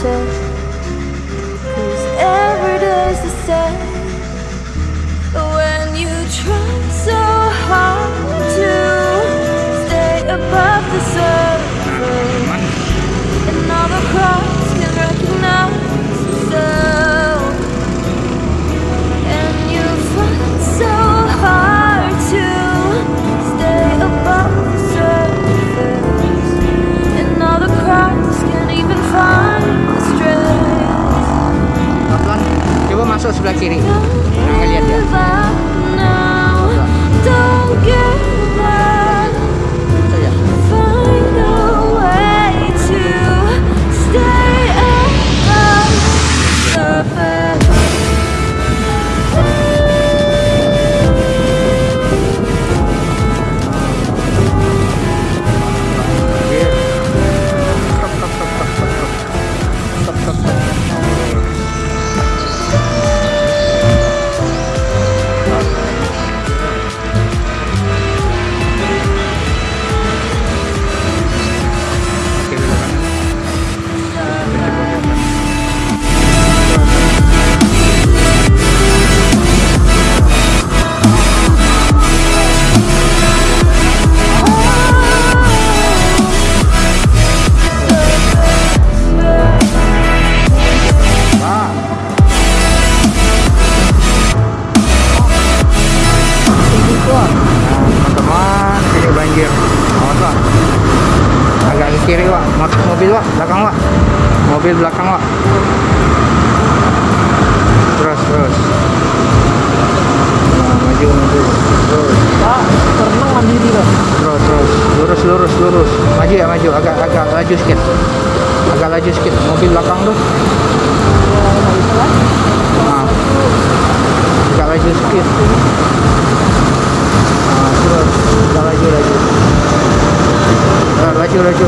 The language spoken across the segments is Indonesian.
所以。Kiri, Pak. Masuk mobil, Pak. Belakang, Pak. Mobil belakang, Pak. Terus, terus. Nah, maju, maju. Terus. Pak. Terus, terus. Lurus, lurus, lurus. Maju ya, maju. Agak, agak laju sedikit. Agak laju sedikit. Mobil belakang tuh. Nah. Agak laju sedikit. Nah, terus. Agak laju, laju. Laju, laju.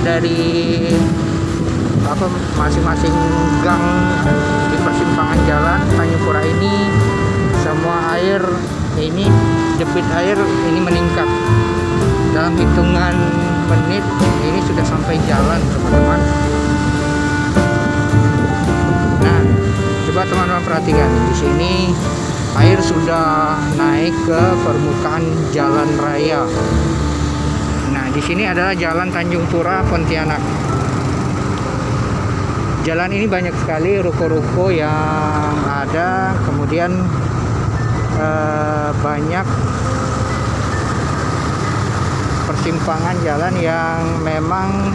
Dari apa masing-masing gang di persimpangan jalan Tanjung ini semua air ini debit air ini meningkat dalam hitungan menit ini sudah sampai jalan teman-teman nah coba teman-teman perhatikan di sini air sudah naik ke permukaan jalan raya. Di sini adalah Jalan Tanjung Pura Pontianak. Jalan ini banyak sekali ruko-ruko yang ada, kemudian eh, banyak persimpangan jalan yang memang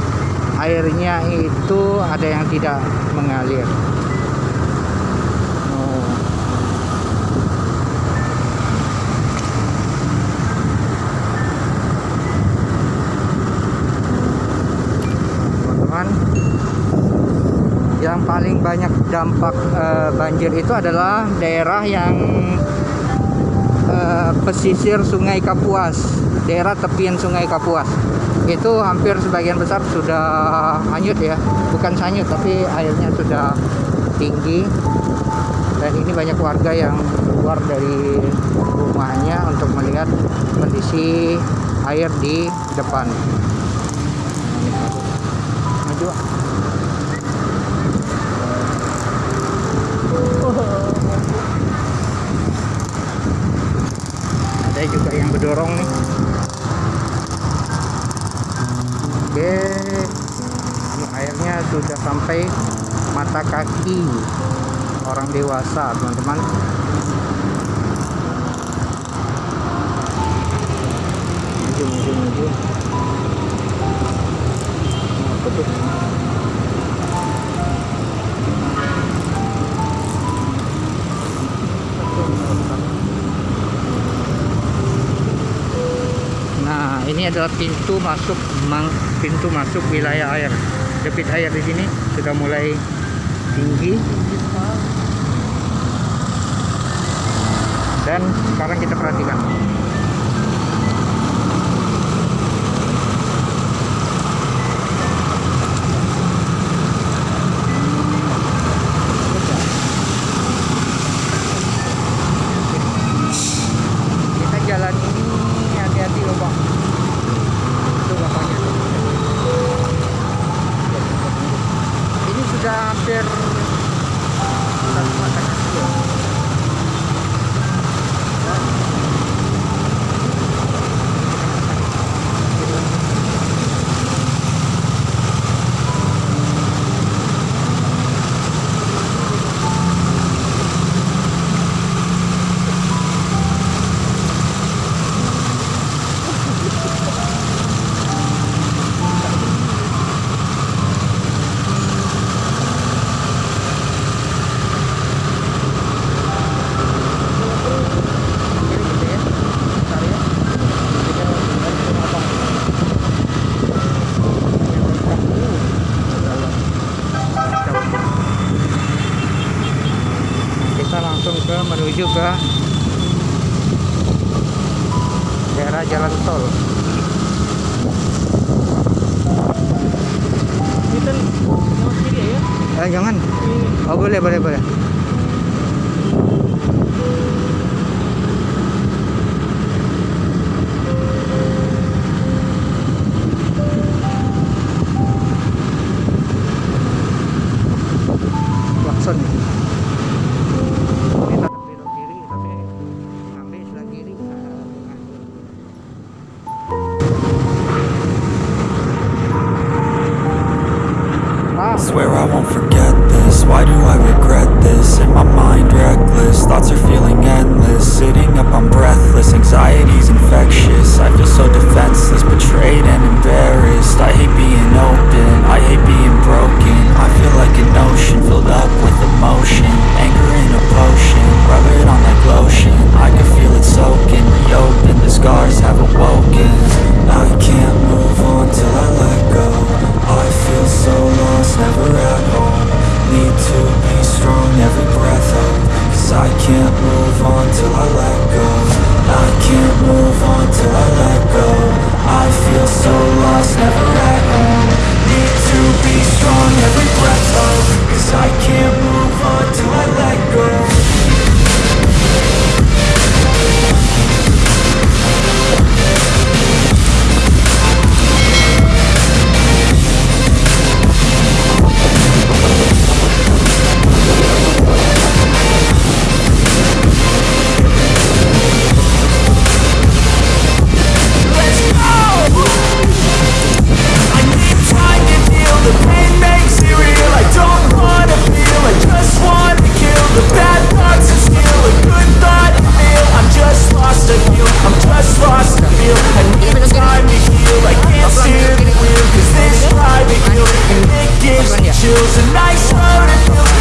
airnya itu ada yang tidak mengalir. Oh. Teman-teman, yang paling banyak dampak eh, banjir itu adalah daerah yang eh, pesisir Sungai Kapuas, daerah tepian Sungai Kapuas. Itu hampir sebagian besar sudah hanyut ya, bukan hanyut tapi airnya sudah tinggi. Dan ini banyak warga yang keluar dari rumahnya untuk melihat kondisi air di depan. Maju. ada berdorong nih. Oke ini airnya sudah sampai mata kaki orang dewasa teman-teman. Apa tuh ini adalah pintu masuk mang, pintu masuk wilayah air. Debit air di sini sudah mulai tinggi. Dan sekarang kita perhatikan. Kita jalan ini hati-hati loh bang. Itu bapaknya. tuh. Ini sudah hampir satu mata kaki ya. Kiri gitu ya. Bentar ya. Kita harus motong. Kita langsung ke menuju ke daerah jalan tol. Kita lewat kiri ya. Eh jangan. Oh boleh boleh boleh.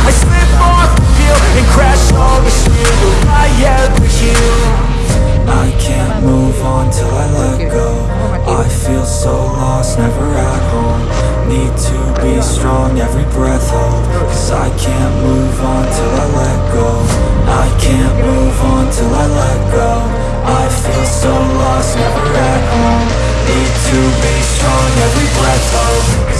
I slip off the field and crash all the shield I ever heal? I can't move on till I let go. I feel so lost, never at home. Need to be strong, every breath hold. Cause I can't move on till I let go. I can't move on till I let go. I feel so lost, never at home. Need to be strong, every breath hold.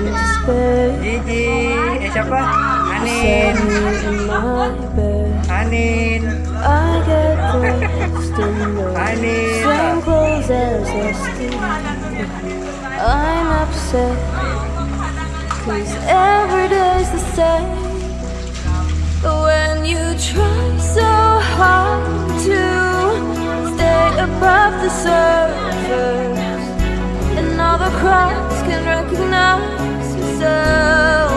Gigi, eh siapa? Anin, me in my bed. Anin, I get dressed in the Anin. same clothes as yesterday I'm upset Cause every day's the same. But when you try so hard to stay above the surface The crowds can recognize yourself.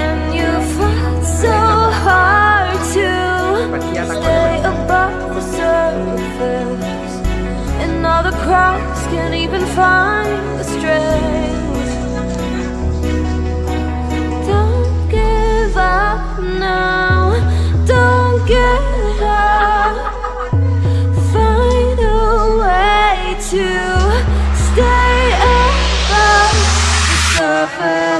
And you fight so hard to stay above the surface. And all the crowds can't even find the strength suffer